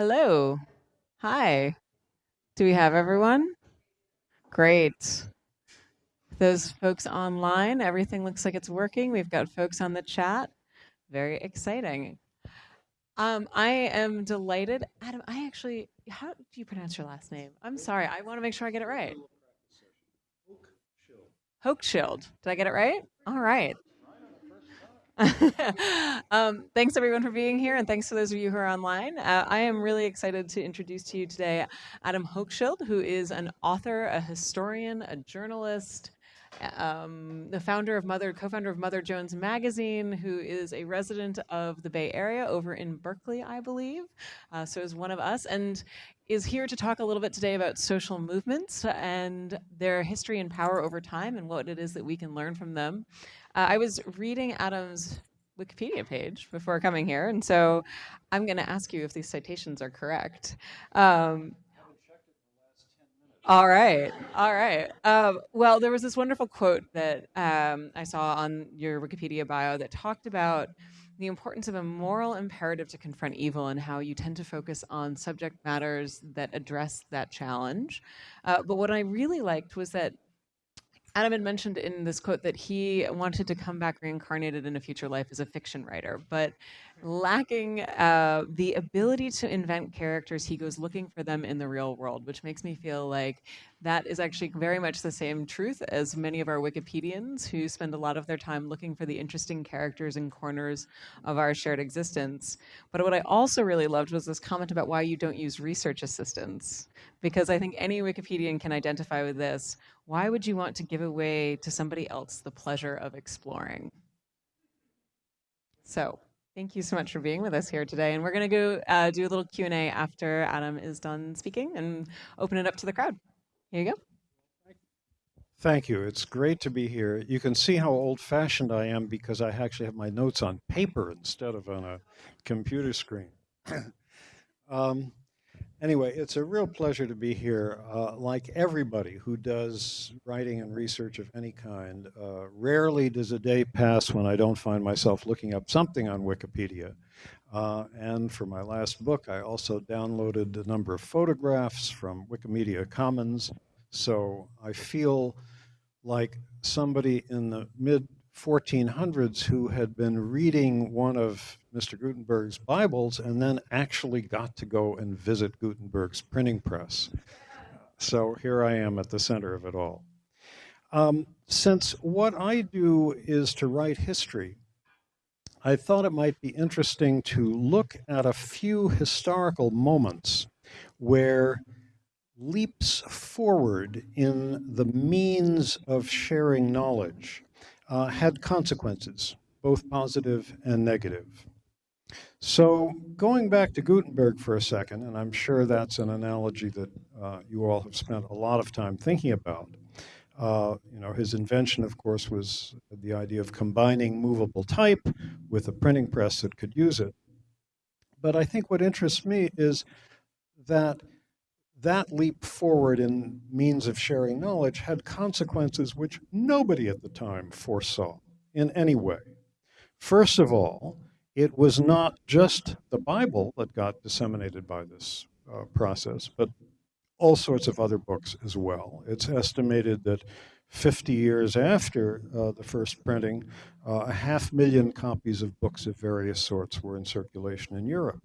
Hello. Hi. Do we have everyone? Great. Those folks online, everything looks like it's working. We've got folks on the chat. Very exciting. Um, I am delighted. Adam, I actually, how do you pronounce your last name? I'm sorry. I want to make sure I get it right. Hochschild. Did I get it right? All right. um, thanks everyone for being here, and thanks to those of you who are online. Uh, I am really excited to introduce to you today Adam Hochschild, who is an author, a historian, a journalist, um, the founder of Mother, co-founder of Mother Jones Magazine, who is a resident of the Bay Area over in Berkeley, I believe. Uh, so is one of us, and is here to talk a little bit today about social movements and their history and power over time and what it is that we can learn from them. Uh, I was reading Adam's Wikipedia page before coming here, and so I'm going to ask you if these citations are correct. Um, all right, all right. Um, well, there was this wonderful quote that um, I saw on your Wikipedia bio that talked about the importance of a moral imperative to confront evil and how you tend to focus on subject matters that address that challenge. Uh, but what I really liked was that Adam had mentioned in this quote that he wanted to come back reincarnated in a future life as a fiction writer, but lacking uh, the ability to invent characters, he goes looking for them in the real world, which makes me feel like that is actually very much the same truth as many of our Wikipedians who spend a lot of their time looking for the interesting characters and corners of our shared existence. But what I also really loved was this comment about why you don't use research assistants, because I think any Wikipedian can identify with this. Why would you want to give away to somebody else the pleasure of exploring? So Thank you so much for being with us here today. And we're going to go uh, do a little Q&A after Adam is done speaking and open it up to the crowd. Here you go. Thank you. It's great to be here. You can see how old-fashioned I am because I actually have my notes on paper instead of on a computer screen. um, Anyway, it's a real pleasure to be here. Uh, like everybody who does writing and research of any kind, uh, rarely does a day pass when I don't find myself looking up something on Wikipedia. Uh, and for my last book, I also downloaded a number of photographs from Wikimedia Commons. So I feel like somebody in the mid 1400s who had been reading one of Mr. Gutenberg's Bibles and then actually got to go and visit Gutenberg's printing press. So here I am at the center of it all. Um, since what I do is to write history, I thought it might be interesting to look at a few historical moments where leaps forward in the means of sharing knowledge uh, had consequences, both positive and negative. So going back to Gutenberg for a second, and I'm sure that's an analogy that uh, you all have spent a lot of time thinking about. Uh, you know, his invention, of course, was the idea of combining movable type with a printing press that could use it. But I think what interests me is that that leap forward in means of sharing knowledge had consequences which nobody at the time foresaw in any way. First of all, it was not just the Bible that got disseminated by this uh, process, but all sorts of other books as well. It's estimated that 50 years after uh, the first printing, uh, a half million copies of books of various sorts were in circulation in Europe.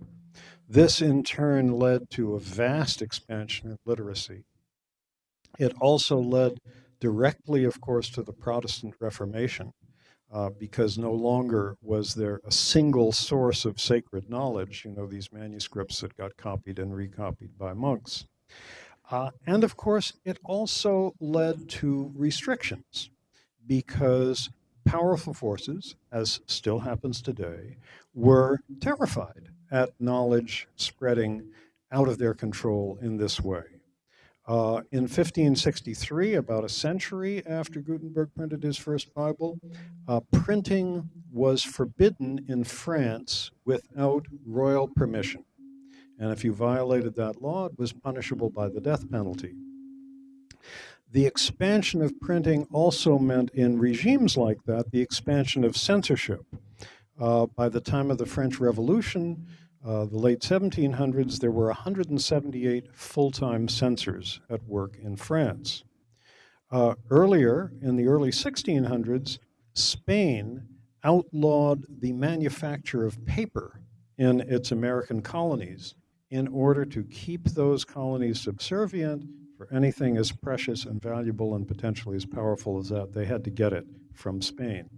This in turn led to a vast expansion in literacy. It also led directly, of course, to the Protestant Reformation, uh, because no longer was there a single source of sacred knowledge, you know, these manuscripts that got copied and recopied by monks. Uh, and of course, it also led to restrictions because powerful forces, as still happens today, were terrified at knowledge spreading out of their control in this way. Uh, in 1563, about a century after Gutenberg printed his first Bible, uh, printing was forbidden in France without royal permission. And if you violated that law, it was punishable by the death penalty. The expansion of printing also meant in regimes like that, the expansion of censorship. Uh, by the time of the French Revolution, uh, the late 1700s, there were 178 full-time censors at work in France. Uh, earlier, in the early 1600s, Spain outlawed the manufacture of paper in its American colonies in order to keep those colonies subservient for anything as precious and valuable and potentially as powerful as that. They had to get it from Spain.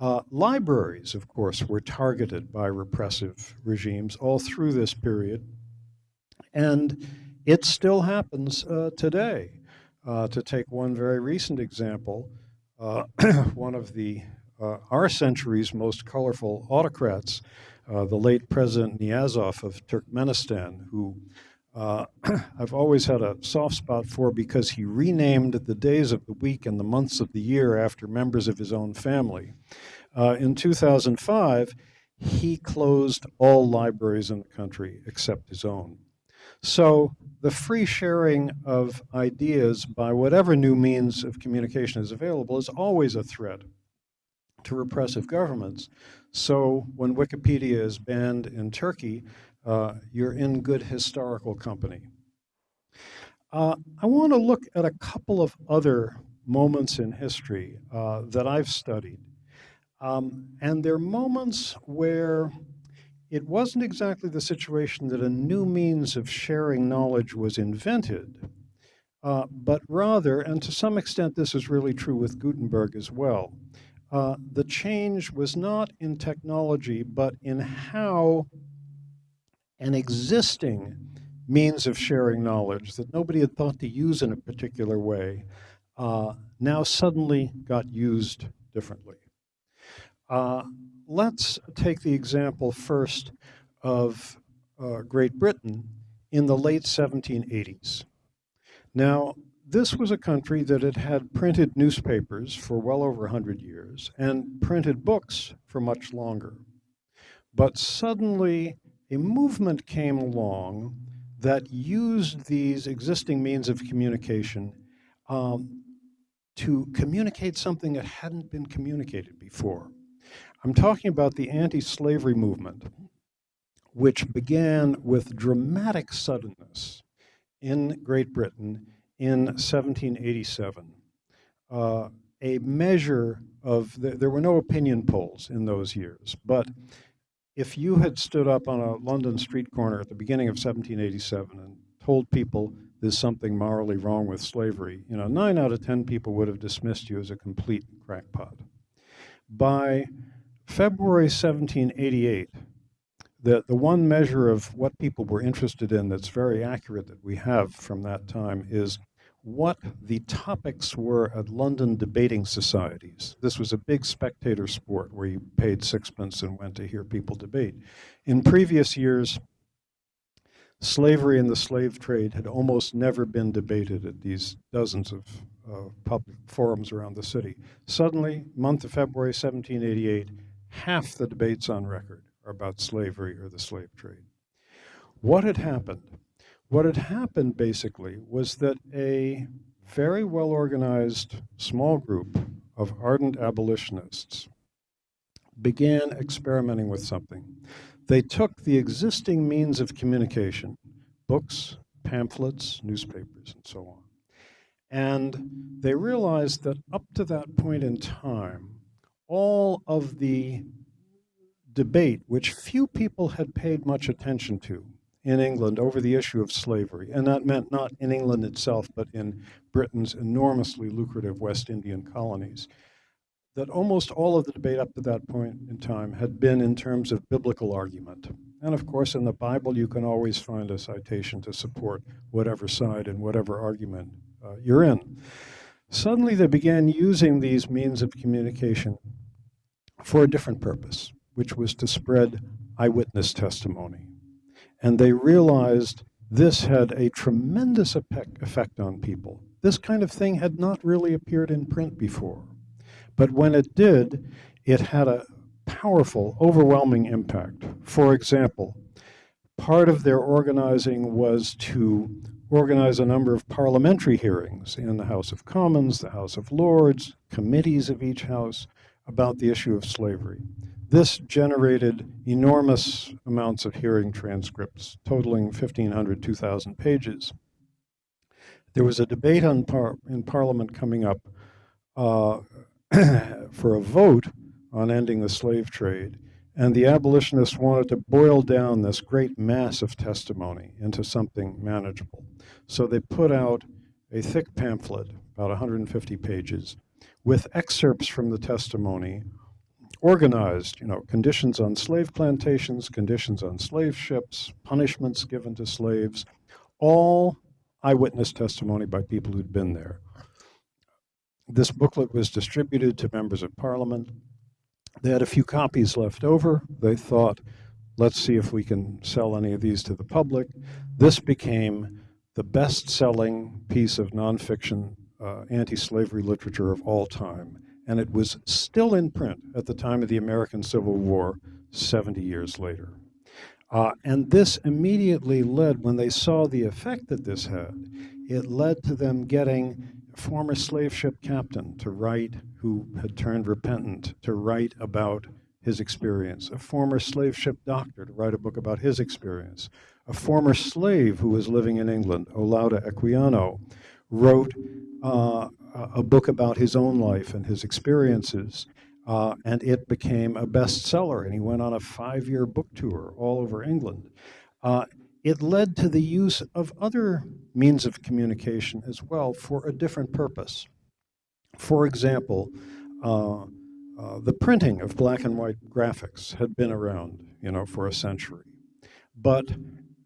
Uh, libraries, of course, were targeted by repressive regimes all through this period. And it still happens uh, today. Uh, to take one very recent example, uh, one of the uh, our century's most colorful autocrats, uh, the late President Niyazov of Turkmenistan, who uh, I've always had a soft spot for because he renamed the days of the week and the months of the year after members of his own family. Uh, in 2005, he closed all libraries in the country except his own. So the free sharing of ideas by whatever new means of communication is available is always a threat to repressive governments. So when Wikipedia is banned in Turkey, uh, you're in good historical company. Uh, I want to look at a couple of other moments in history uh, that I've studied. Um, and they're moments where it wasn't exactly the situation that a new means of sharing knowledge was invented, uh, but rather, and to some extent this is really true with Gutenberg as well, uh, the change was not in technology, but in how an existing means of sharing knowledge that nobody had thought to use in a particular way uh, now suddenly got used differently. Uh, let's take the example first of uh, Great Britain in the late 1780s. Now, this was a country that had had printed newspapers for well over 100 years and printed books for much longer. But suddenly, a movement came along that used these existing means of communication um, to communicate something that hadn't been communicated before. I'm talking about the anti-slavery movement, which began with dramatic suddenness in Great Britain in 1787. Uh, a measure of, the, there were no opinion polls in those years, but if you had stood up on a London street corner at the beginning of 1787 and told people there's something morally wrong with slavery, you know, nine out of 10 people would have dismissed you as a complete crackpot. By February 1788, the, the one measure of what people were interested in that's very accurate that we have from that time is what the topics were at London debating societies. This was a big spectator sport where you paid sixpence and went to hear people debate. In previous years, slavery and the slave trade had almost never been debated at these dozens of uh, public forums around the city. Suddenly, month of February 1788, half the debates on record are about slavery or the slave trade. What had happened? What had happened basically was that a very well organized small group of ardent abolitionists began experimenting with something. They took the existing means of communication, books, pamphlets, newspapers, and so on, and they realized that up to that point in time, all of the debate, which few people had paid much attention to, in England over the issue of slavery. And that meant not in England itself, but in Britain's enormously lucrative West Indian colonies. That almost all of the debate up to that point in time had been in terms of biblical argument. And of course, in the Bible, you can always find a citation to support whatever side and whatever argument uh, you're in. Suddenly, they began using these means of communication for a different purpose, which was to spread eyewitness testimony. And they realized this had a tremendous effect on people. This kind of thing had not really appeared in print before. But when it did, it had a powerful, overwhelming impact. For example, part of their organizing was to organize a number of parliamentary hearings in the House of Commons, the House of Lords, committees of each house about the issue of slavery. This generated enormous amounts of hearing transcripts, totaling 1,500, 2,000 pages. There was a debate on par in Parliament coming up uh, for a vote on ending the slave trade. And the abolitionists wanted to boil down this great mass of testimony into something manageable. So they put out a thick pamphlet, about 150 pages, with excerpts from the testimony organized, you know, conditions on slave plantations, conditions on slave ships, punishments given to slaves, all eyewitness testimony by people who'd been there. This booklet was distributed to members of parliament. They had a few copies left over. They thought, let's see if we can sell any of these to the public. This became the best-selling piece of nonfiction uh, anti-slavery literature of all time. And it was still in print at the time of the American Civil War, 70 years later. Uh, and this immediately led, when they saw the effect that this had, it led to them getting a former slave ship captain to write, who had turned repentant, to write about his experience, a former slave ship doctor to write a book about his experience, a former slave who was living in England, Olaudah Equiano, wrote uh, a book about his own life and his experiences uh, and it became a bestseller, and he went on a five-year book tour all over England. Uh, it led to the use of other means of communication as well for a different purpose. For example, uh, uh, the printing of black and white graphics had been around, you know, for a century. But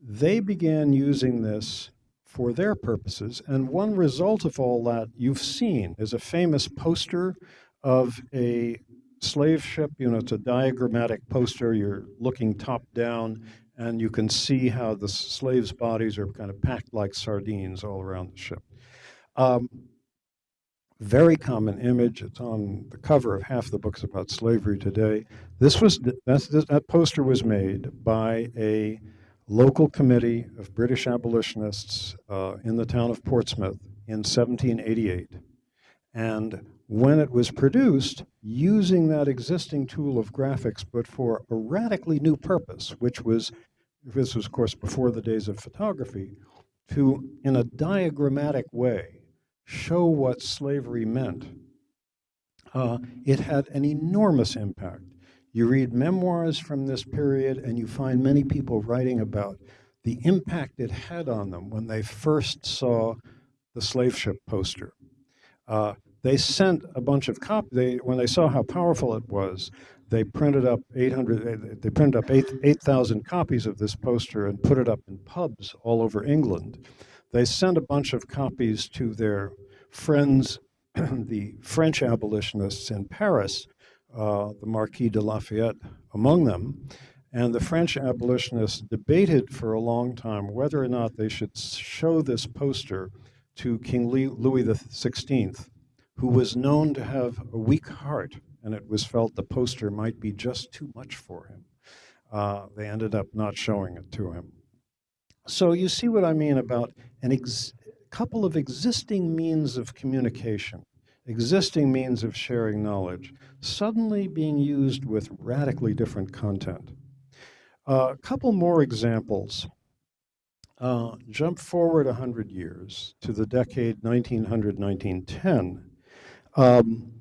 they began using this for their purposes, and one result of all that you've seen is a famous poster of a slave ship, you know, it's a diagrammatic poster. You're looking top down, and you can see how the slaves' bodies are kind of packed like sardines all around the ship. Um, very common image. It's on the cover of half the books about slavery today. This was that poster was made by a local committee of British abolitionists uh, in the town of Portsmouth in 1788. And when it was produced, using that existing tool of graphics, but for a radically new purpose, which was, this was of course before the days of photography, to, in a diagrammatic way, show what slavery meant, uh, it had an enormous impact. You read memoirs from this period and you find many people writing about the impact it had on them when they first saw the slave ship poster. Uh, they sent a bunch of copies. When they saw how powerful it was, they printed up 800, they printed up 8,000 8, copies of this poster and put it up in pubs all over England. They sent a bunch of copies to their friends, the French abolitionists in Paris, uh, the Marquis de Lafayette among them. And the French abolitionists debated for a long time whether or not they should show this poster to King Louis XVI who was known to have a weak heart, and it was felt the poster might be just too much for him. Uh, they ended up not showing it to him. So you see what I mean about a couple of existing means of communication, existing means of sharing knowledge, suddenly being used with radically different content. A uh, couple more examples. Uh, jump forward 100 years to the decade 1900-1910. Um,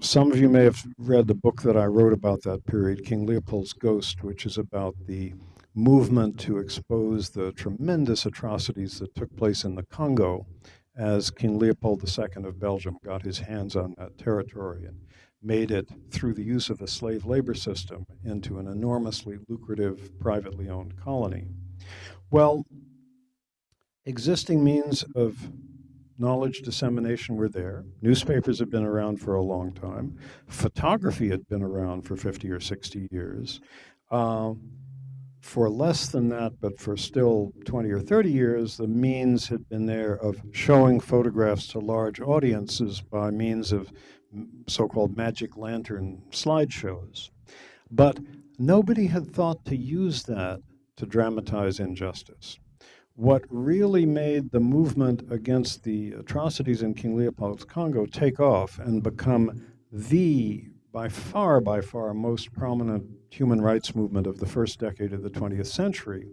some of you may have read the book that I wrote about that period, King Leopold's Ghost, which is about the movement to expose the tremendous atrocities that took place in the Congo as King Leopold II of Belgium got his hands on that territory and made it, through the use of a slave labor system, into an enormously lucrative, privately owned colony. Well, existing means of knowledge dissemination were there. Newspapers had been around for a long time. Photography had been around for 50 or 60 years. Uh, for less than that, but for still 20 or 30 years, the means had been there of showing photographs to large audiences by means of so-called magic lantern slideshows. But nobody had thought to use that to dramatize injustice what really made the movement against the atrocities in King Leopold's Congo take off and become the by far, by far, most prominent human rights movement of the first decade of the 20th century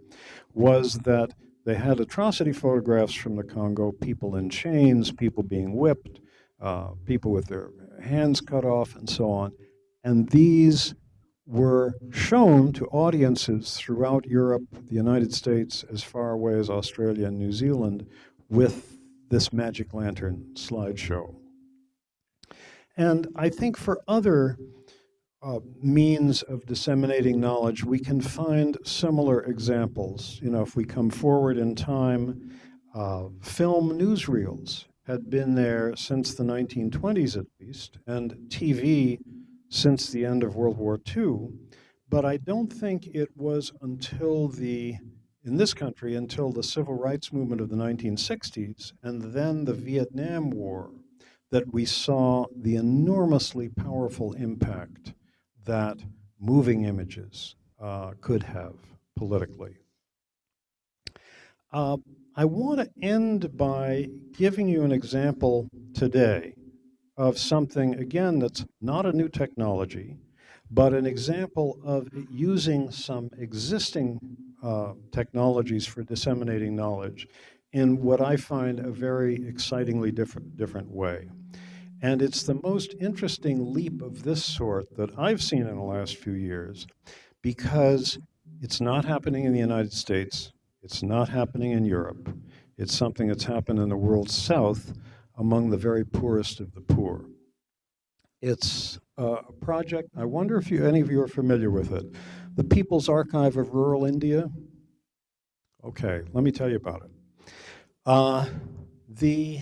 was that they had atrocity photographs from the Congo, people in chains, people being whipped, uh, people with their hands cut off, and so on. And these were shown to audiences throughout Europe, the United States, as far away as Australia and New Zealand, with this Magic Lantern slideshow. And I think for other uh, means of disseminating knowledge, we can find similar examples. You know, if we come forward in time, uh, film newsreels had been there since the 1920s at least, and TV since the end of World War II. But I don't think it was until the, in this country, until the civil rights movement of the 1960s and then the Vietnam War that we saw the enormously powerful impact that moving images uh, could have politically. Uh, I want to end by giving you an example today of something, again, that's not a new technology, but an example of using some existing uh, technologies for disseminating knowledge in what I find a very excitingly different, different way. And it's the most interesting leap of this sort that I've seen in the last few years because it's not happening in the United States, it's not happening in Europe, it's something that's happened in the world south among the very poorest of the poor. It's a project, I wonder if you, any of you are familiar with it. The People's Archive of Rural India. Okay, let me tell you about it. Uh, the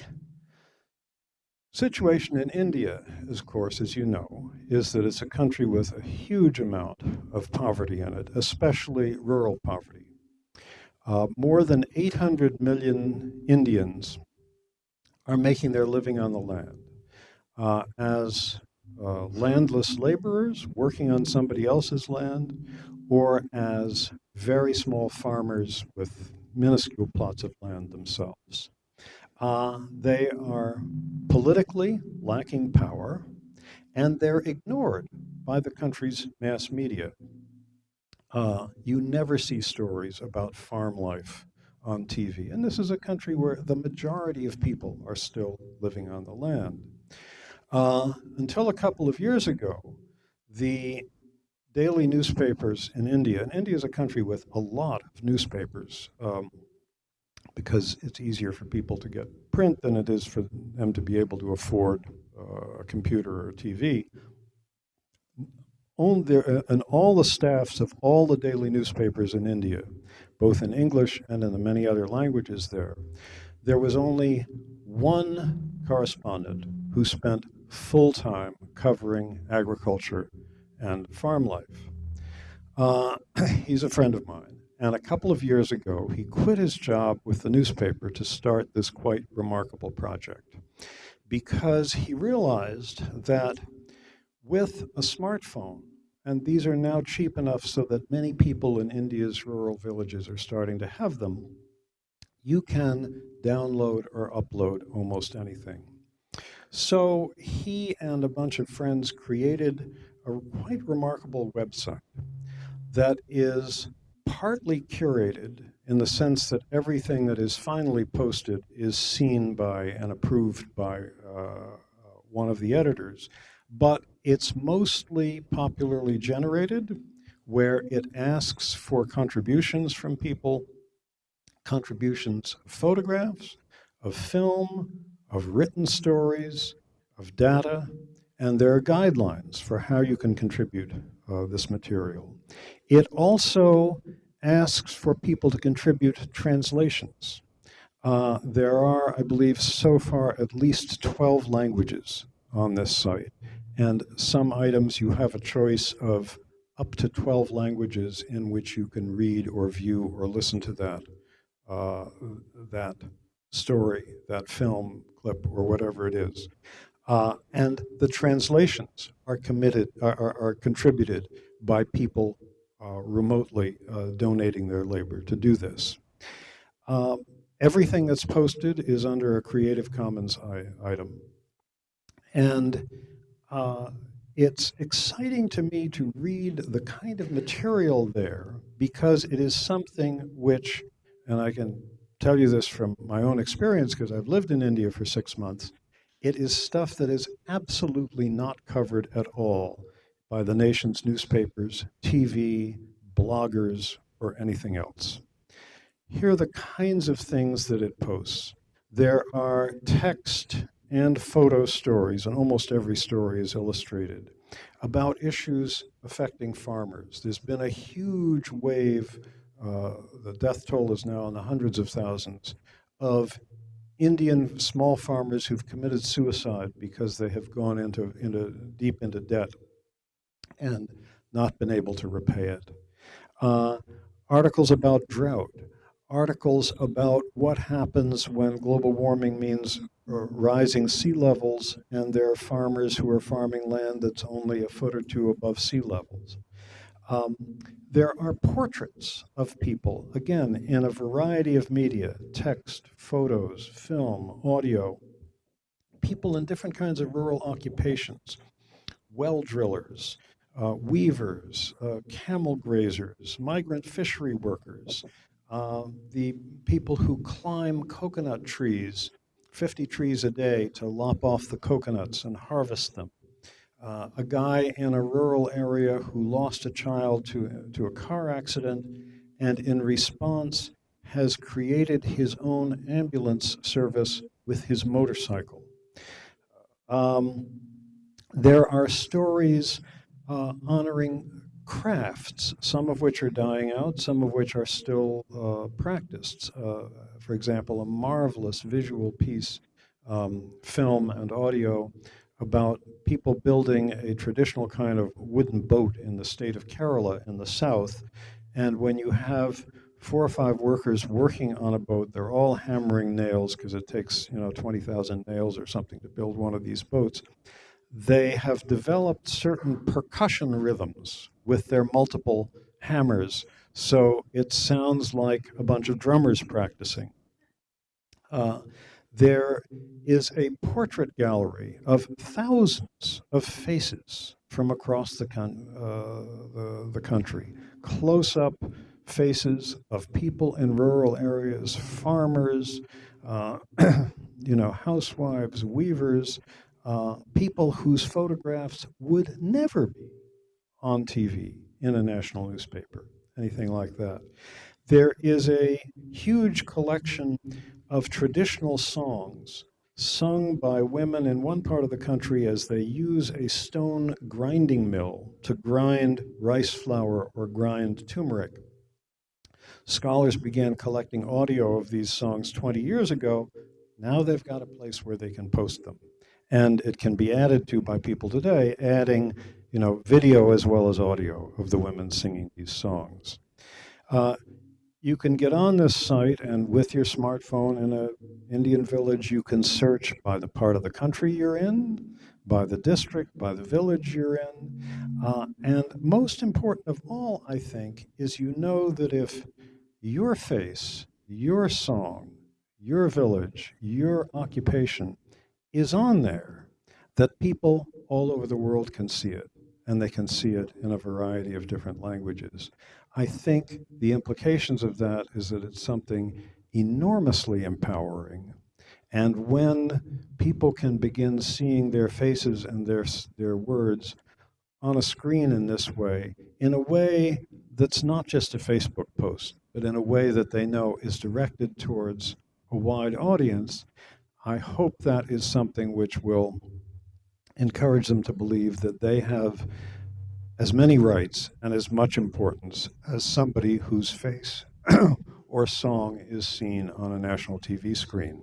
situation in India, of course, as you know, is that it's a country with a huge amount of poverty in it, especially rural poverty. Uh, more than 800 million Indians are making their living on the land uh, as uh, landless laborers working on somebody else's land or as very small farmers with minuscule plots of land themselves. Uh, they are politically lacking power, and they're ignored by the country's mass media. Uh, you never see stories about farm life on TV. And this is a country where the majority of people are still living on the land. Uh, until a couple of years ago, the daily newspapers in India, and India is a country with a lot of newspapers, um, because it's easier for people to get print than it is for them to be able to afford uh, a computer or a TV. On there, uh, and all the staffs of all the daily newspapers in India, both in English and in the many other languages there, there was only one correspondent who spent full time covering agriculture and farm life. Uh, he's a friend of mine. And a couple of years ago, he quit his job with the newspaper to start this quite remarkable project because he realized that with a smartphone, and these are now cheap enough so that many people in India's rural villages are starting to have them, you can download or upload almost anything. So he and a bunch of friends created a quite remarkable website that is partly curated in the sense that everything that is finally posted is seen by and approved by uh, one of the editors, but it's mostly popularly generated where it asks for contributions from people, contributions of photographs, of film, of written stories, of data, and there are guidelines for how you can contribute uh, this material. It also asks for people to contribute translations. Uh, there are, I believe, so far at least 12 languages on this site. And some items you have a choice of up to 12 languages in which you can read or view or listen to that, uh, that story, that film clip, or whatever it is. Uh, and the translations are committed, are, are, contributed by people uh, remotely uh, donating their labor to do this. Uh, everything that's posted is under a Creative Commons item. And it's exciting to me to read the kind of material there because it is something which, and I can tell you this from my own experience because I've lived in India for six months, it is stuff that is absolutely not covered at all by the nation's newspapers, TV, bloggers, or anything else. Here are the kinds of things that it posts. There are text and photo stories, and almost every story is illustrated, about issues affecting farmers. There's been a huge wave, uh, the death toll is now in the hundreds of thousands, of Indian small farmers who've committed suicide because they have gone into, into deep into debt and not been able to repay it. Uh, articles about drought, articles about what happens when global warming means rising sea levels and there are farmers who are farming land that's only a foot or two above sea levels. Um, there are portraits of people, again, in a variety of media, text, photos, film, audio, people in different kinds of rural occupations, well drillers, uh, weavers, uh, camel grazers, migrant fishery workers, uh, the people who climb coconut trees, 50 trees a day to lop off the coconuts and harvest them. Uh, a guy in a rural area who lost a child to, to a car accident and in response has created his own ambulance service with his motorcycle. Um, there are stories uh, honoring crafts, some of which are dying out, some of which are still uh, practiced. Uh, for example, a marvelous visual piece, um, film and audio, about people building a traditional kind of wooden boat in the state of Kerala in the south. And when you have four or five workers working on a boat, they're all hammering nails because it takes, you know, 20,000 nails or something to build one of these boats they have developed certain percussion rhythms with their multiple hammers. So it sounds like a bunch of drummers practicing. Uh, there is a portrait gallery of thousands of faces from across the, uh, the, the country, close up faces of people in rural areas, farmers, uh, you know, housewives, weavers, uh, people whose photographs would never be on TV in a national newspaper, anything like that. There is a huge collection of traditional songs sung by women in one part of the country as they use a stone grinding mill to grind rice flour or grind turmeric. Scholars began collecting audio of these songs 20 years ago. Now they've got a place where they can post them and it can be added to by people today, adding you know, video as well as audio of the women singing these songs. Uh, you can get on this site and with your smartphone in an Indian village, you can search by the part of the country you're in, by the district, by the village you're in. Uh, and most important of all, I think, is you know that if your face, your song, your village, your occupation is on there, that people all over the world can see it, and they can see it in a variety of different languages. I think the implications of that is that it's something enormously empowering. And when people can begin seeing their faces and their, their words on a screen in this way, in a way that's not just a Facebook post, but in a way that they know is directed towards a wide audience, I hope that is something which will encourage them to believe that they have as many rights and as much importance as somebody whose face or song is seen on a national TV screen.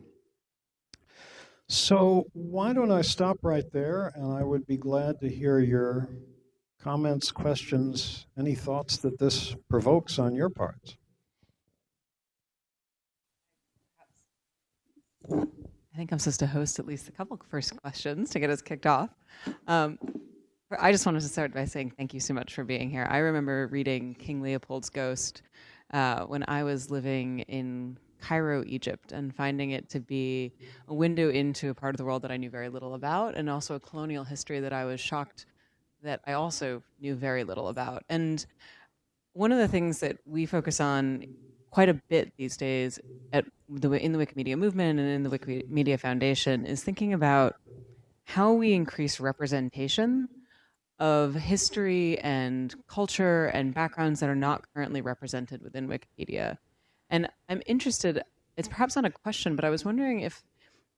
So why don't I stop right there and I would be glad to hear your comments, questions, any thoughts that this provokes on your parts. I think I'm supposed to host at least a couple first questions to get us kicked off. Um, I just wanted to start by saying thank you so much for being here. I remember reading King Leopold's Ghost uh, when I was living in Cairo, Egypt, and finding it to be a window into a part of the world that I knew very little about, and also a colonial history that I was shocked that I also knew very little about. And one of the things that we focus on quite a bit these days at the in the Wikimedia movement and in the Wikimedia Foundation is thinking about how we increase representation of history and culture and backgrounds that are not currently represented within Wikipedia. And I'm interested, it's perhaps not a question, but I was wondering if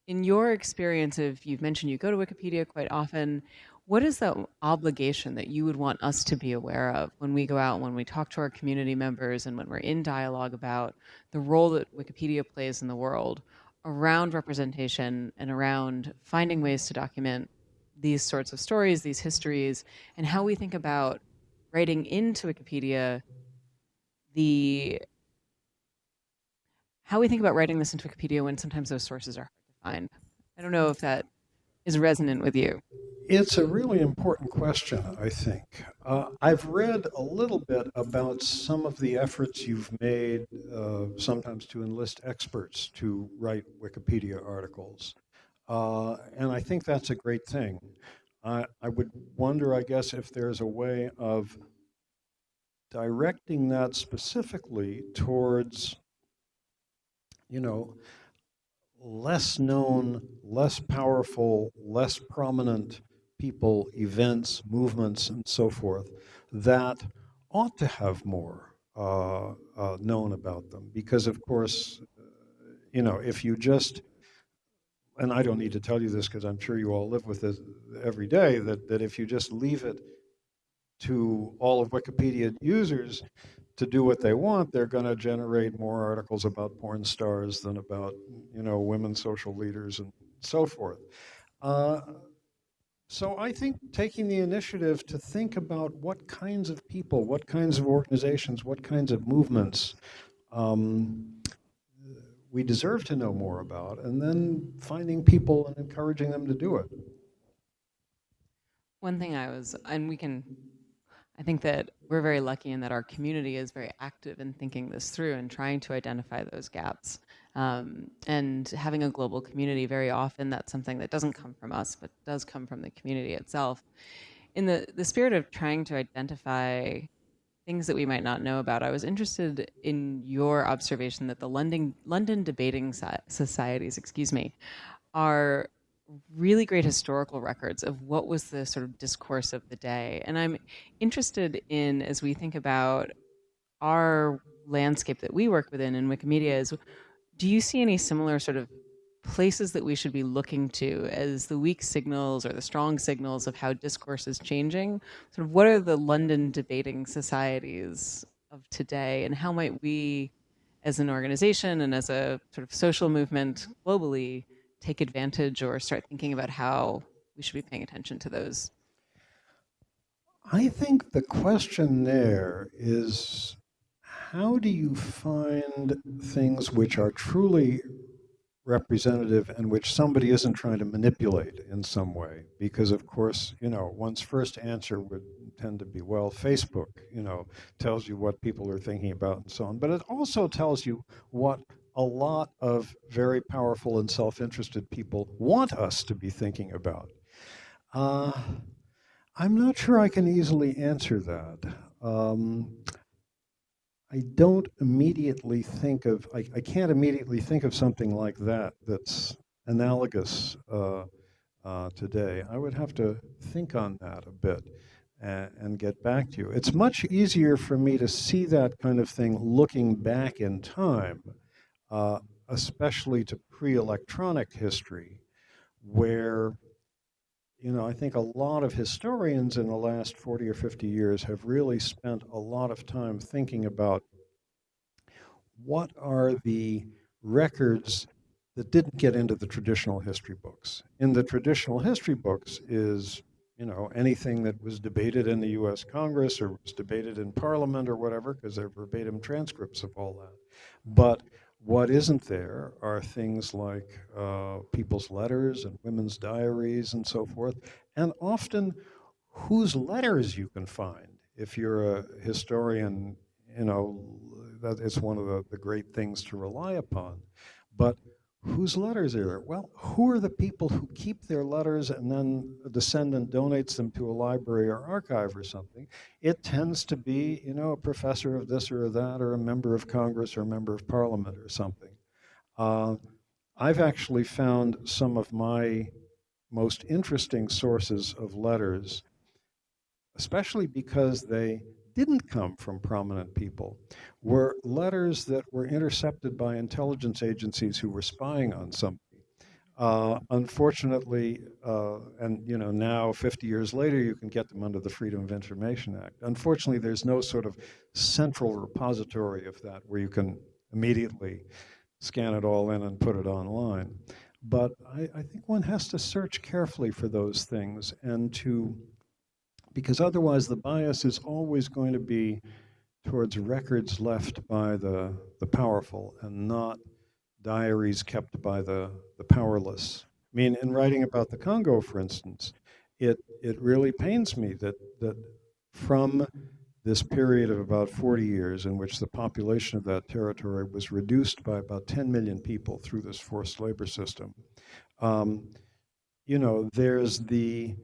in your experience, if you've mentioned you go to Wikipedia quite often, what is the obligation that you would want us to be aware of when we go out, when we talk to our community members, and when we're in dialogue about the role that Wikipedia plays in the world around representation and around finding ways to document these sorts of stories, these histories, and how we think about writing into Wikipedia the how we think about writing this into Wikipedia when sometimes those sources are hard to find. I don't know if that is resonant with you. It's a really important question, I think. Uh, I've read a little bit about some of the efforts you've made, uh, sometimes to enlist experts to write Wikipedia articles. Uh, and I think that's a great thing. I, I would wonder, I guess, if there's a way of directing that specifically towards, you know, less known, less powerful, less prominent people, events, movements, and so forth that ought to have more uh, uh, known about them. Because, of course, you know, if you just, and I don't need to tell you this because I'm sure you all live with this every day, that, that if you just leave it to all of Wikipedia users to do what they want, they're going to generate more articles about porn stars than about, you know, women social leaders and so forth. Uh, so I think taking the initiative to think about what kinds of people, what kinds of organizations, what kinds of movements um, we deserve to know more about, and then finding people and encouraging them to do it. One thing I was, and we can, I think that we're very lucky in that our community is very active in thinking this through and trying to identify those gaps. Um, and having a global community, very often that's something that doesn't come from us, but does come from the community itself. In the, the spirit of trying to identify things that we might not know about, I was interested in your observation that the London, London debating societies, excuse me, are really great historical records of what was the sort of discourse of the day. And I'm interested in, as we think about our landscape that we work within in Wikimedia, is do you see any similar sort of places that we should be looking to as the weak signals or the strong signals of how discourse is changing? Sort of what are the London debating societies of today and how might we as an organization and as a sort of social movement globally take advantage or start thinking about how we should be paying attention to those? I think the question there is how do you find things which are truly representative and which somebody isn't trying to manipulate in some way? Because of course, you know, one's first answer would tend to be, well, Facebook, you know, tells you what people are thinking about and so on. But it also tells you what a lot of very powerful and self-interested people want us to be thinking about. Uh, I'm not sure I can easily answer that. Um, I don't immediately think of, I, I, can't immediately think of something like that that's analogous uh, uh, today. I would have to think on that a bit and, and, get back to you. It's much easier for me to see that kind of thing looking back in time, uh, especially to pre-electronic history, where you know, I think a lot of historians in the last 40 or 50 years have really spent a lot of time thinking about what are the records that didn't get into the traditional history books. In the traditional history books is, you know, anything that was debated in the US Congress or was debated in Parliament or whatever, because they're verbatim transcripts of all that. But what isn't there are things like uh, people's letters and women's diaries and so forth, and often whose letters you can find. If you're a historian, you know, that is one of the, the great things to rely upon. But whose letters are there? Well, who are the people who keep their letters and then a descendant donates them to a library or archive or something? It tends to be, you know, a professor of this or that, or a member of Congress or a member of Parliament or something. Uh, I've actually found some of my most interesting sources of letters, especially because they didn't come from prominent people were letters that were intercepted by intelligence agencies who were spying on somebody. Uh, unfortunately, uh, and you know now 50 years later, you can get them under the Freedom of Information Act. Unfortunately, there's no sort of central repository of that where you can immediately scan it all in and put it online. But I, I think one has to search carefully for those things and to because otherwise the bias is always going to be towards records left by the, the powerful and not diaries kept by the, the powerless. I mean, in writing about the Congo, for instance, it, it really pains me that, that from this period of about 40 years in which the population of that territory was reduced by about 10 million people through this forced labor system, um, you know, there's the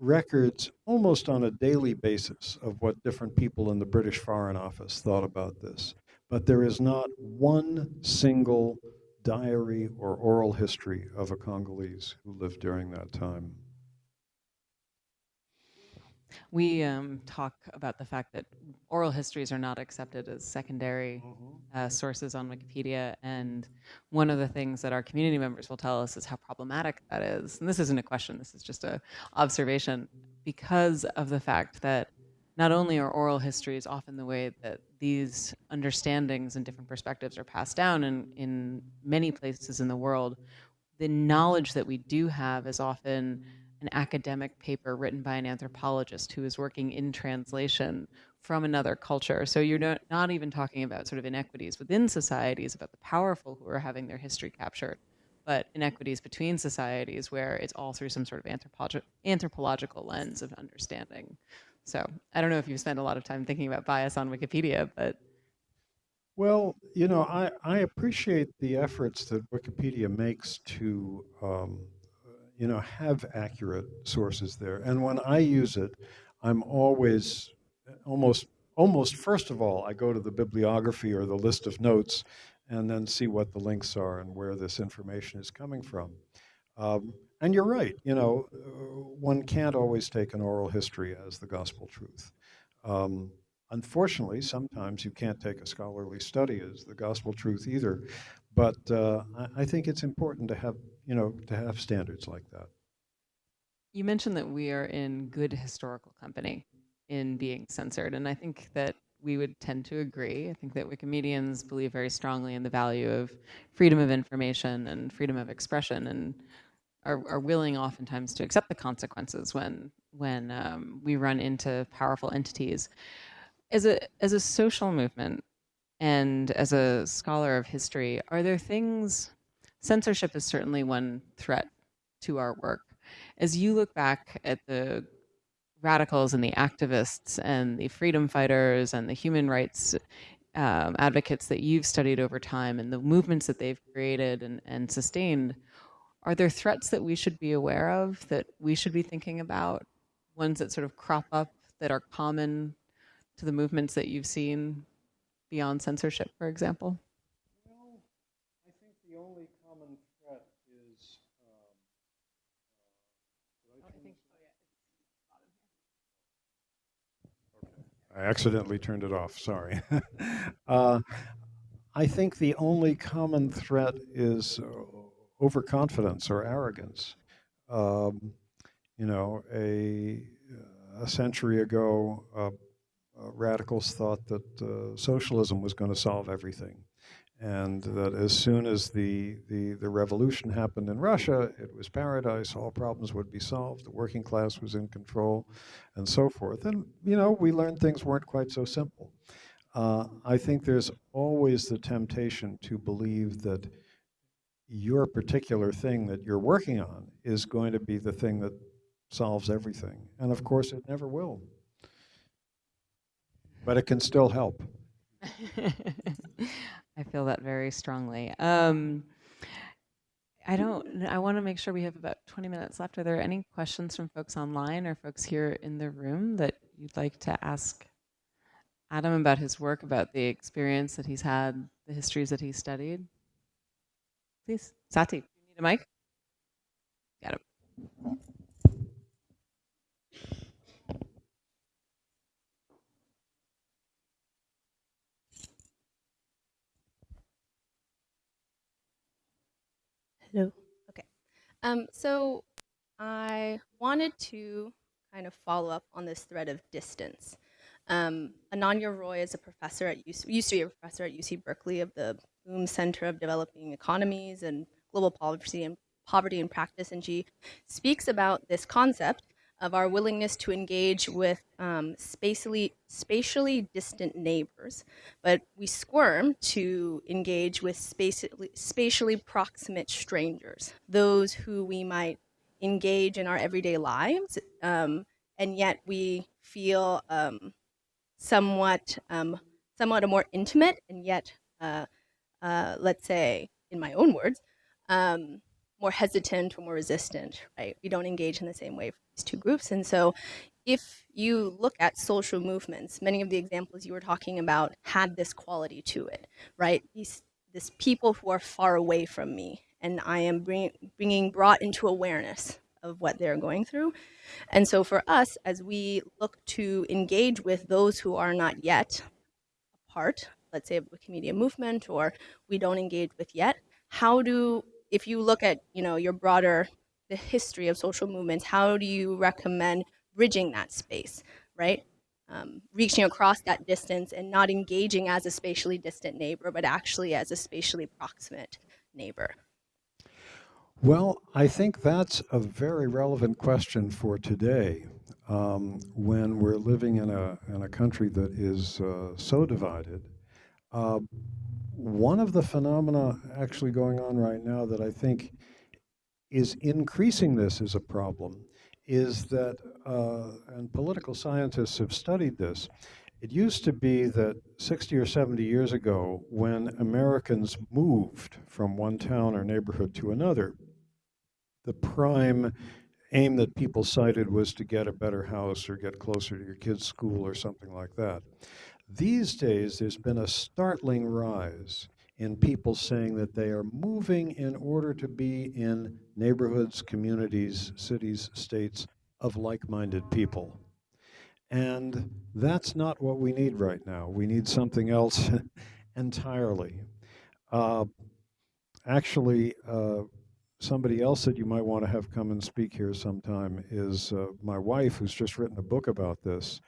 records almost on a daily basis of what different people in the British Foreign Office thought about this. But there is not one single diary or oral history of a Congolese who lived during that time. We um, talk about the fact that oral histories are not accepted as secondary mm-hmm. uh, sources on Wikipedia. And one of the things that our community members will tell us is how problematic that is. And this isn't a question, this is just an observation because of the fact that not only are oral histories often the way that these understandings and different perspectives are passed down in, in many places in the world, the knowledge that we do have is often an academic paper written by an anthropologist who is working in translation from another culture. So you're not, not even talking about sort of inequities within societies, about the powerful who are having their history captured, but inequities between societies where it's all through some sort of anthropolog anthropological lens of understanding. So I don't know if you've spent a lot of time thinking about bias on Wikipedia, but. Well, you know, I, I appreciate the efforts that Wikipedia makes to um, you know, have accurate sources there. And when I use it, I'm always almost almost first of all, I go to the bibliography or the list of notes and then see what the links are and where this information is coming from. Um, and you're right, you know, one can't always take an oral history as the gospel truth. Um, unfortunately, sometimes you can't take a scholarly study as the gospel truth either. But uh, I, I think it's important to have, you know, to have standards like that. You mentioned that we are in good historical company in being censored, and I think that we would tend to agree. I think that Wikimedians believe very strongly in the value of freedom of information and freedom of expression, and are, are willing oftentimes to accept the consequences when when um, we run into powerful entities. As a as a social movement, and as a scholar of history, are there things, censorship is certainly one threat to our work. As you look back at the radicals and the activists and the freedom fighters and the human rights um, advocates that you've studied over time and the movements that they've created and, and sustained, are there threats that we should be aware of, that we should be thinking about, ones that sort of crop up that are common to the movements that you've seen beyond censorship, for example? Well, I think the only common threat is. Um, uh, I, think, oh, yeah, I accidentally turned it off. Sorry. uh, I think the only common threat is uh, overconfidence or arrogance. Um, you know, a, a century ago, uh, radicals thought that uh, socialism was going to solve everything. And that as soon as the, the, the revolution happened in Russia, it was paradise, all problems would be solved, the working class was in control, and so forth. And, you know, we learned things weren't quite so simple. Uh, I think there's always the temptation to believe that your particular thing that you're working on is going to be the thing that solves everything. And of course, it never will but it can still help. I feel that very strongly. Um, I don't, I want to make sure we have about 20 minutes left. Are there any questions from folks online or folks here in the room that you'd like to ask Adam about his work, about the experience that he's had, the histories that he studied? Please, Sati, you need a mic? Got it. Hello. Okay. Um, so I wanted to kind of follow up on this thread of distance. Um, Ananya Roy is a professor at UC, used to be a professor at UC Berkeley of the Blum Center of Developing Economies and Global Poverty and Poverty and Practice, and she speaks about this concept of our willingness to engage with um, spatially, spatially distant neighbors, but we squirm to engage with spatially, spatially proximate strangers, those who we might engage in our everyday lives, um, and yet we feel um, somewhat, um, somewhat a more intimate, and yet, uh, uh, let's say, in my own words, um, more hesitant or more resistant, right? We don't engage in the same way for these two groups. And so if you look at social movements, many of the examples you were talking about had this quality to it, right? These this people who are far away from me and I am bring, bringing brought into awareness of what they're going through. And so for us, as we look to engage with those who are not yet a part, let's say of Wikimedia movement, or we don't engage with yet, how do if you look at you know your broader the history of social movements, how do you recommend bridging that space, right? Um, reaching across that distance and not engaging as a spatially distant neighbor, but actually as a spatially proximate neighbor. Well, I think that's a very relevant question for today um, when we're living in a, in a country that is uh, so divided. Uh, one of the phenomena actually going on right now that I think is increasing this as a problem is that, uh, and political scientists have studied this, it used to be that 60 or 70 years ago, when Americans moved from one town or neighborhood to another, the prime aim that people cited was to get a better house or get closer to your kid's school or something like that. These days, there's been a startling rise in people saying that they are moving in order to be in neighborhoods, communities, cities, states of like-minded people. And that's not what we need right now. We need something else entirely. Uh, actually, uh, somebody else that you might want to have come and speak here sometime is uh, my wife, who's just written a book about this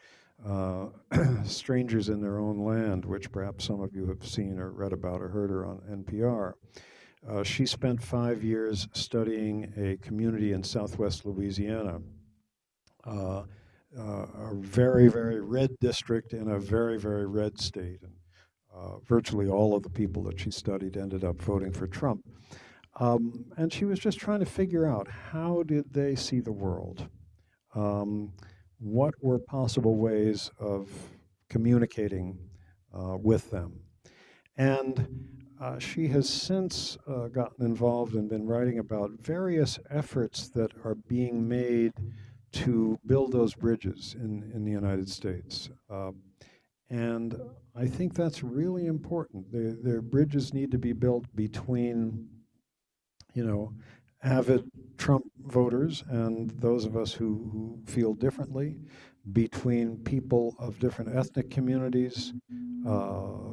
uh, Strangers in Their Own Land, which perhaps some of you have seen or read about or heard her on NPR. Uh, she spent five years studying a community in southwest Louisiana, uh, uh a very, very red district in a very, very red state. And uh, virtually all of the people that she studied ended up voting for Trump. Um, and she was just trying to figure out how did they see the world? Um, what were possible ways of communicating uh, with them. And uh, she has since uh, gotten involved and been writing about various efforts that are being made to build those bridges in, in the United States. Um, and I think that's really important. Their bridges need to be built between, you know, avid Trump voters and those of us who, who feel differently, between people of different ethnic communities, uh,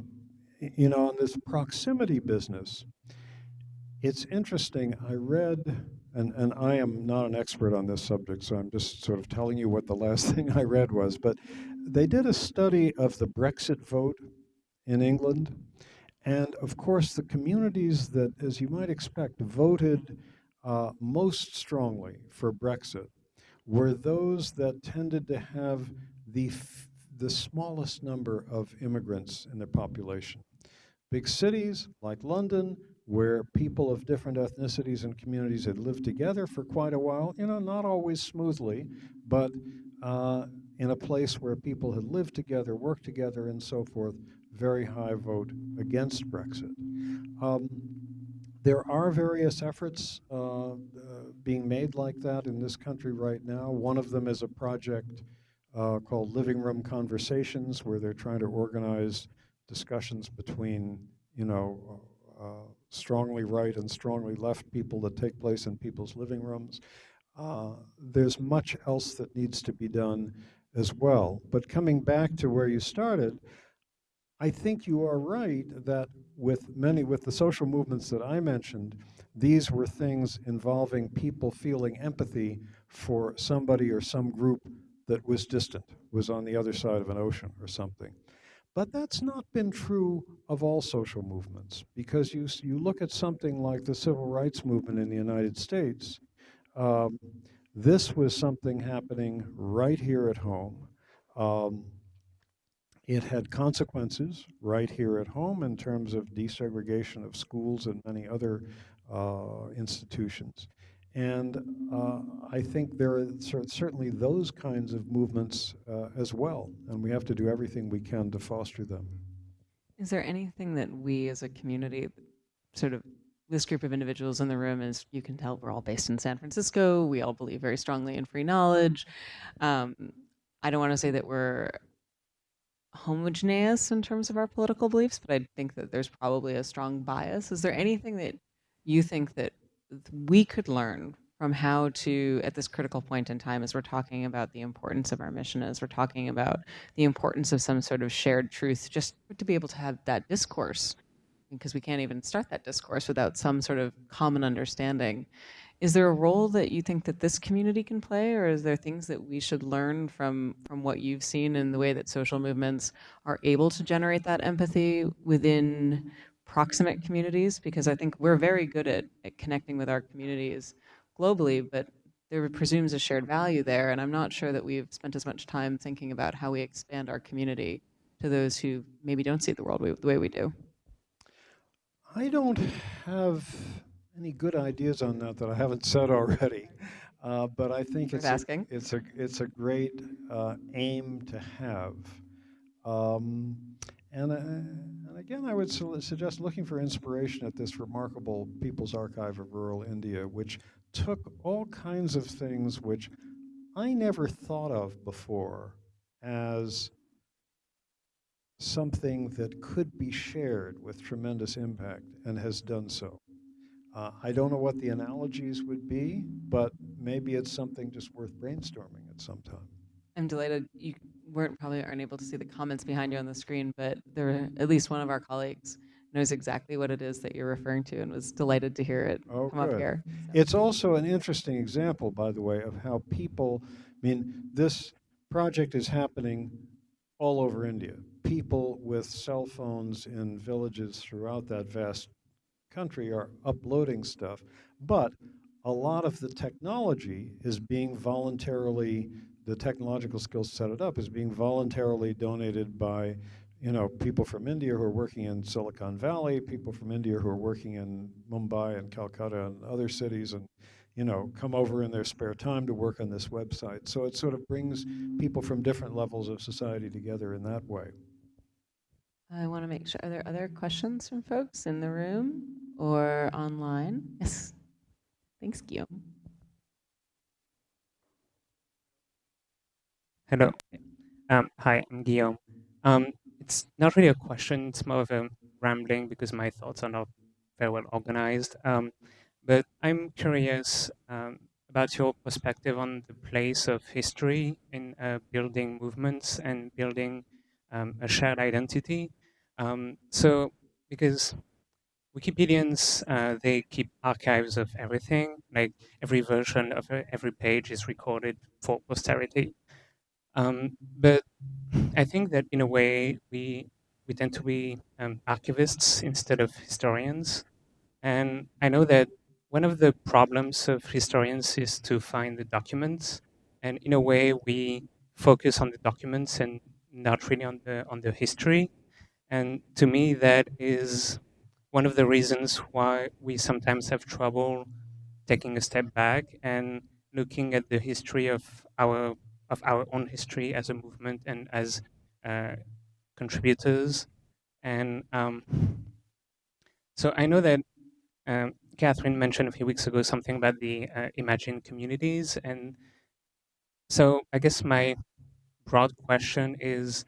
you know, in this proximity business. It's interesting, I read, and, and I am not an expert on this subject, so I'm just sort of telling you what the last thing I read was, but they did a study of the Brexit vote in England. And of course, the communities that, as you might expect, voted uh, most strongly for Brexit were those that tended to have the, the smallest number of immigrants in their population. Big cities like London, where people of different ethnicities and communities had lived together for quite a while, you know, not always smoothly, but uh, in a place where people had lived together, worked together, and so forth, very high vote against Brexit. Um, there are various efforts uh, uh, being made like that in this country right now. One of them is a project uh, called Living Room Conversations, where they're trying to organize discussions between, you know, uh, strongly right and strongly left people that take place in people's living rooms. Uh, there's much else that needs to be done as well. But coming back to where you started, I think you are right that with many, with the social movements that I mentioned, these were things involving people feeling empathy for somebody or some group that was distant, was on the other side of an ocean or something. But that's not been true of all social movements because you, you look at something like the civil rights movement in the United States, um, this was something happening right here at home. Um, it had consequences right here at home in terms of desegregation of schools and many other uh, institutions. And uh, I think there are certainly those kinds of movements uh, as well, and we have to do everything we can to foster them. Is there anything that we as a community, sort of this group of individuals in the room, as you can tell, we're all based in San Francisco. We all believe very strongly in free knowledge. Um, I don't want to say that we're homogeneous in terms of our political beliefs, but I think that there's probably a strong bias. Is there mm-hmm. anything that you think that we could learn from how to, at this critical point in time, as we're talking about the importance of our mission, as we're talking about the importance of some sort of shared truth, just to be able to have that discourse, because we can't even start that discourse without some sort of common understanding. Is there a role that you think that this community can play, or is there things that we should learn from from what you've seen in the way that social movements are able to generate that empathy within proximate communities? Because I think we're very good at, at connecting with our communities globally, but there presumes a shared value there, and I'm not sure that we've spent as much time thinking about how we expand our community to those who maybe don't see the world the way we do. I don't have any good ideas on that that I haven't said already. Uh, but I think it's a, it's a it's a great uh, aim to have. Um, and, uh, and again, I would su suggest looking for inspiration at this remarkable People's Archive of Rural India, which took all kinds of things which I never thought of before as something that could be shared with tremendous impact and has done so. Uh, I don't know what the analogies would be, but maybe it's something just worth brainstorming at some time. I'm delighted you weren't probably aren't able to see the comments behind you on the screen, but there at least one of our colleagues knows exactly what it is that you're referring to and was delighted to hear it oh, come good. up here. So. It's also an interesting example, by the way, of how people, I mean, this project is happening all over India. People with cell phones in villages throughout that vast country are uploading stuff, but a lot of the technology is being voluntarily, the technological skills set it up is being voluntarily donated by, you know, people from India who are working in Silicon Valley, people from India who are working in Mumbai and Calcutta and other cities and, you know, come over in their spare time to work on this website. So it sort of brings people from different levels of society together in that way. I want to make sure, are there other questions from folks in the room or online? Yes. Thanks, Guillaume. Hello. Um, hi, I'm Guillaume. Um, it's not really a question, it's more of a rambling because my thoughts are not very well organized. Um, but I'm curious um, about your perspective on the place of history in uh, building movements and building um, a shared identity. Um, so, because Wikipedians, uh, they keep archives of everything, like every version of every page is recorded for posterity. Um, but I think that in a way, we, we tend to be um, archivists instead of historians. And I know that one of the problems of historians is to find the documents. And in a way, we focus on the documents and not really on the, on the history. And to me, that is one of the reasons why we sometimes have trouble taking a step back and looking at the history of our of our own history as a movement and as uh, contributors. And um, so I know that um, Catherine mentioned a few weeks ago something about the uh, imagined communities. And so I guess my broad question is,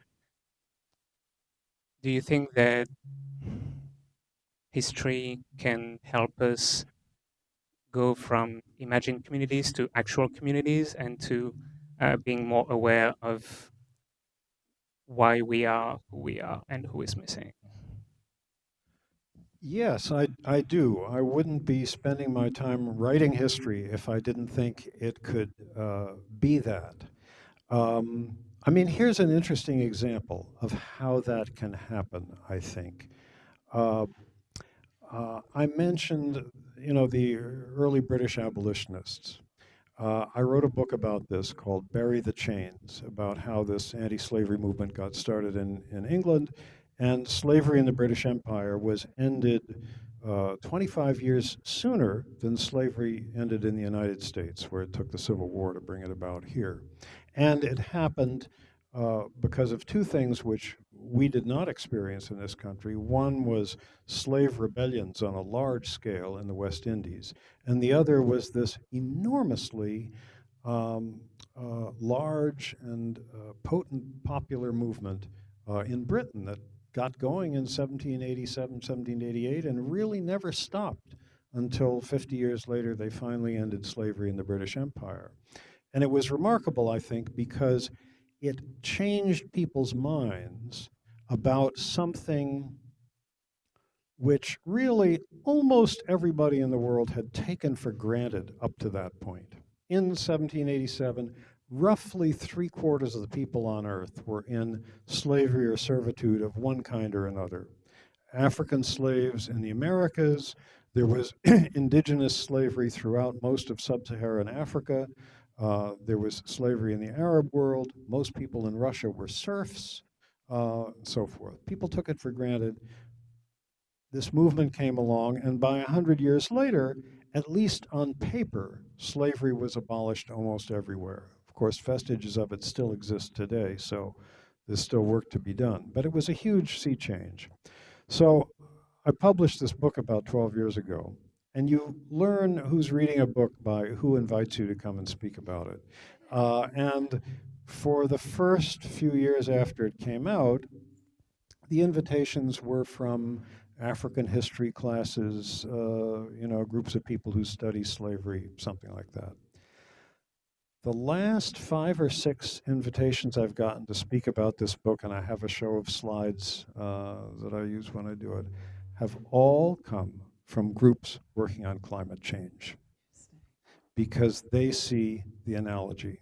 do you think that history can help us go from imagined communities to actual communities and to uh, being more aware of why we are who we are and who is missing. Yes, I, I do. I wouldn't be spending my time writing history if I didn't think it could uh, be that. Um, I mean, here's an interesting example of how that can happen, I think. Uh, uh, I mentioned, you know, the early British abolitionists. Uh, I wrote a book about this called Bury the Chains, about how this anti-slavery movement got started in, in England, and slavery in the British Empire was ended uh, 25 years sooner than slavery ended in the United States, where it took the Civil War to bring it about here. And it happened uh, because of two things which we did not experience in this country. One was slave rebellions on a large scale in the West Indies, and the other was this enormously um, uh, large and uh, potent popular movement uh, in Britain that got going in 1787, 1788, and really never stopped until 50 years later they finally ended slavery in the British Empire. And it was remarkable, I think, because it changed people's minds about something which really almost everybody in the world had taken for granted up to that point. In 1787, roughly three quarters of the people on earth were in slavery or servitude of one kind or another. African slaves in the Americas, there was indigenous slavery throughout most of sub-Saharan Africa, uh, there was slavery in the Arab world. Most people in Russia were serfs, uh, and so forth. People took it for granted. This movement came along, and by a hundred years later, at least on paper, slavery was abolished almost everywhere. Of course, vestiges of it still exist today, so there's still work to be done. But it was a huge sea change. So I published this book about 12 years ago, and you learn who's reading a book by who invites you to come and speak about it. Uh, and for the first few years after it came out, the invitations were from African history classes, uh, you know, groups of people who study slavery, something like that. The last five or six invitations I've gotten to speak about this book, and I have a show of slides uh, that I use when I do it, have all come from groups working on climate change because they see the analogy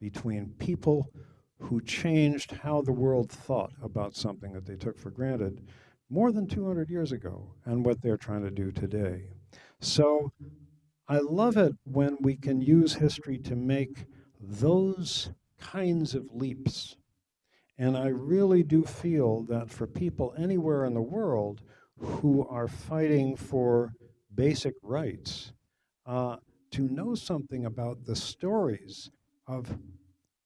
between people who changed how the world thought about something that they took for granted more than 200 years ago and what they're trying to do today. So I love it when we can use history to make those kinds of leaps. And I really do feel that for people anywhere in the world who are fighting for basic rights uh, to know something about the stories of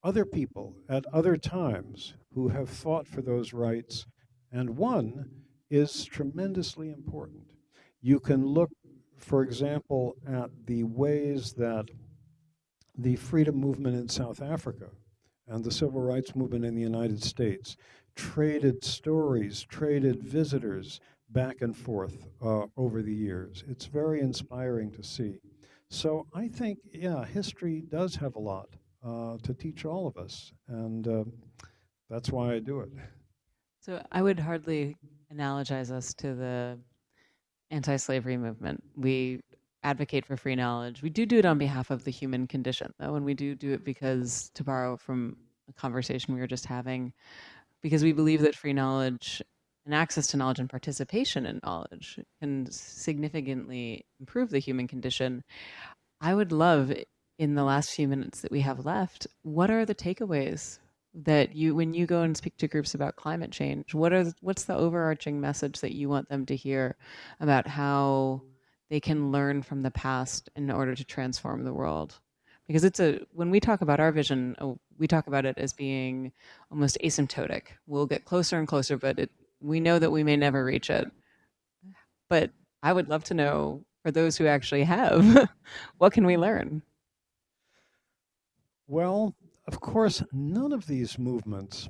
other people at other times who have fought for those rights and won is tremendously important. You can look, for example, at the ways that the freedom movement in South Africa and the civil rights movement in the United States traded stories, traded visitors, back and forth uh, over the years. It's very inspiring to see. So I think, yeah, history does have a lot uh, to teach all of us, and uh, that's why I do it. So I would hardly analogize us to the anti-slavery movement. We advocate for free knowledge. We do do it on behalf of the human condition, though, and we do do it because, to borrow from a conversation we were just having, because we believe that free knowledge and access to knowledge and participation in knowledge can significantly improve the human condition. I would love in the last few minutes that we have left, what are the takeaways that you when you go and speak to groups about climate change, what are what's the overarching message that you want them to hear about how they can learn from the past in order to transform the world? Because it's a when we talk about our vision, oh, we talk about it as being almost asymptotic. We'll get closer and closer, but it we know that we may never reach it. But I would love to know for those who actually have? what can we learn? Well, of course, none of these movements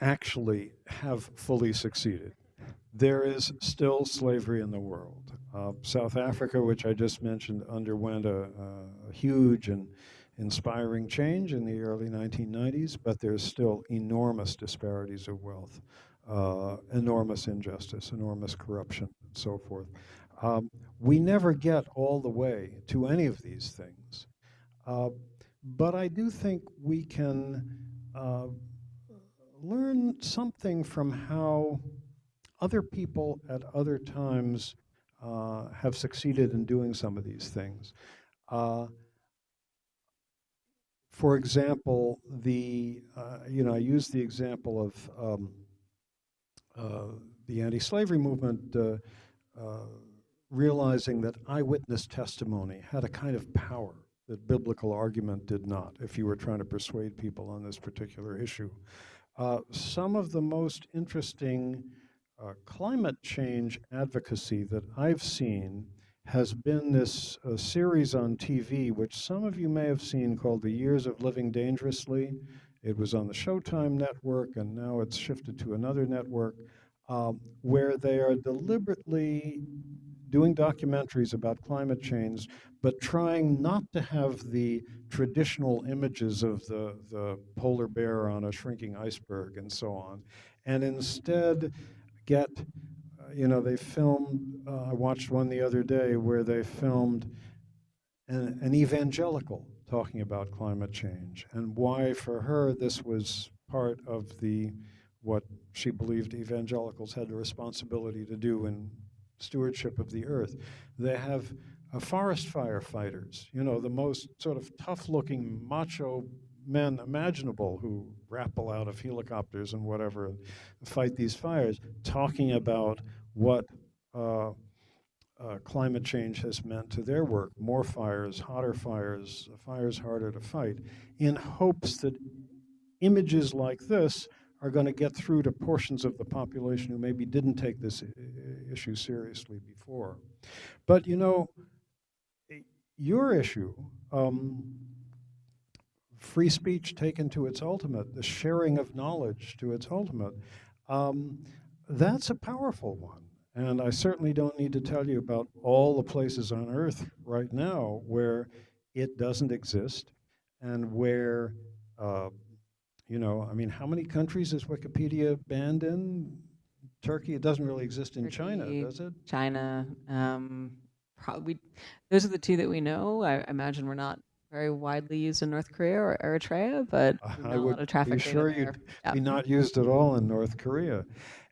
actually have fully succeeded. There is still slavery in the world. Uh, South Africa, which I just mentioned, underwent a, a, huge and inspiring change in the early 1990s, but there's still enormous disparities of wealth, uh, enormous injustice, enormous corruption, and so forth. Um, we never get all the way to any of these things. Uh, but I do think we can uh, learn something from how other people at other times uh, have succeeded in doing some of these things. Uh, for example, the, uh, you know, I use the example of um, the anti-slavery movement uh, uh, realizing that eyewitness testimony had a kind of power that biblical argument did not, if you were trying to persuade people on this particular issue. Uh, some of the most interesting uh, climate change advocacy that I've seen has been this uh, series on TV, which some of you may have seen called The Years of Living Dangerously. It was on the Showtime network, and now it's shifted to another network, um, where they are deliberately doing documentaries about climate change, but trying not to have the traditional images of the, the polar bear on a shrinking iceberg and so on, and instead get, uh, you know, they filmed, uh, I watched one the other day where they filmed an, an evangelical talking about climate change and why for her this was part of the what she believed evangelicals had the responsibility to do in stewardship of the earth. They have uh, forest firefighters, you know, the most sort of tough-looking macho men imaginable who rappel out of helicopters and whatever and fight these fires, talking about what uh, uh, climate change has meant to their work. More fires, hotter fires, fires harder to fight, in hopes that images like this are going to get through to portions of the population who maybe didn't take this issue seriously before. But you know, your issue, um, free speech taken to its ultimate, the sharing of knowledge to its ultimate, um, that's a powerful one. And I certainly don't need to tell you about all the places on earth right now where it doesn't exist and where uh, you know, I mean, how many countries is Wikipedia banned in? Turkey, it doesn't really exist in Turkey, China, does it? China, um, probably, those are the two that we know. I imagine we're not very widely used in North Korea or Eritrea, but I would a lot of traffic be sure you'd yeah. be not used at all in North Korea.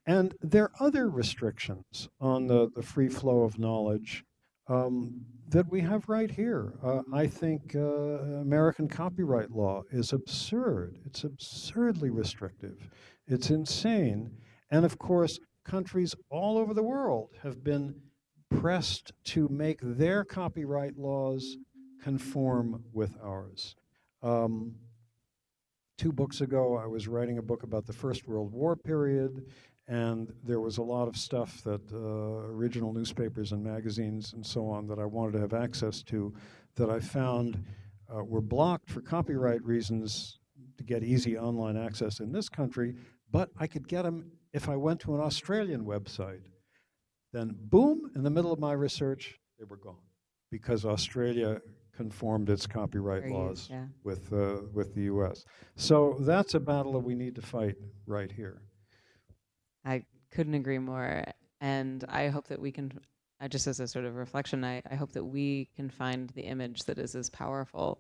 And there are other restrictions on the, the free flow of knowledge um, that we have right here. Uh, I think uh, American copyright law is absurd. It's absurdly restrictive. It's insane. And of course, countries all over the world have been pressed to make their copyright laws conform with ours. Um, two books ago, I was writing a book about the First World War period, and there was a lot of stuff that uh, original newspapers and magazines and so on that I wanted to have access to that I found uh, were blocked for copyright reasons to get easy online access in this country, but I could get them if I went to an Australian website. Then boom, in the middle of my research, they were gone because Australia conformed its copyright Fair laws yeah. with, uh, with the US. So that's a battle that we need to fight right here. I couldn't agree more. And I hope that we can, uh, just as a sort of reflection, I, I hope that we can find the image that is as powerful.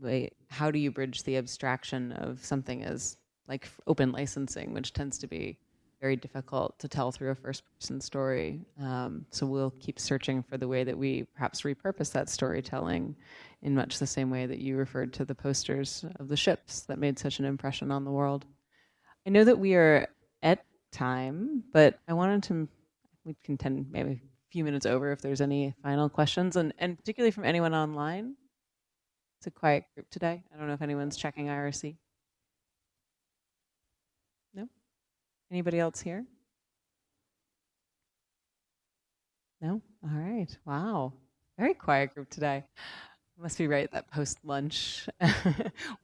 Like, how do you bridge the abstraction of something as like open licensing, which tends to be very difficult to tell through a first person story. Um, so we'll keep searching for the way that we perhaps repurpose that storytelling in much the same way that you referred to the posters of the ships that made such an impression on the world. I know that we are at time, but I wanted to, we can tend maybe a few minutes over if there's any final questions, and, and particularly from anyone online. It's a quiet group today. I don't know if anyone's checking IRC. No? Anybody else here? No? All right. right. Wow. Very quiet group today. Must be right that post lunch. well,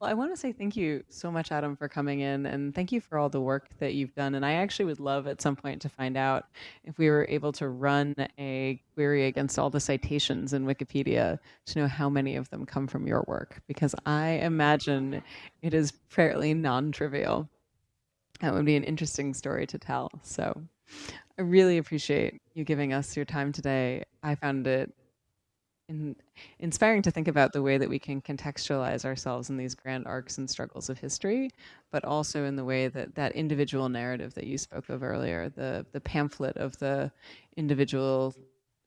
I want to say thank you so much, Adam, for coming in, and thank you for all the work that you've done. And I actually would love at some point to find out if we were able to run a query against all the citations in Wikipedia to know how many of them come from your work, because I imagine it is fairly non trivial. That would be an interesting story to tell. So I really appreciate you giving us your time today. I found it in, inspiring to think about the way that we can contextualize ourselves in these grand arcs and struggles of history, but also in the way that that individual narrative that you spoke of earlier, the the pamphlet of the individual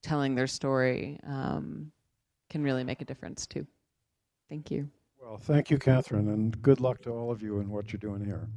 telling their story, um, can really make a difference too. Thank you. Well, thank you, Catherine, and good luck to all of you in what you're doing here.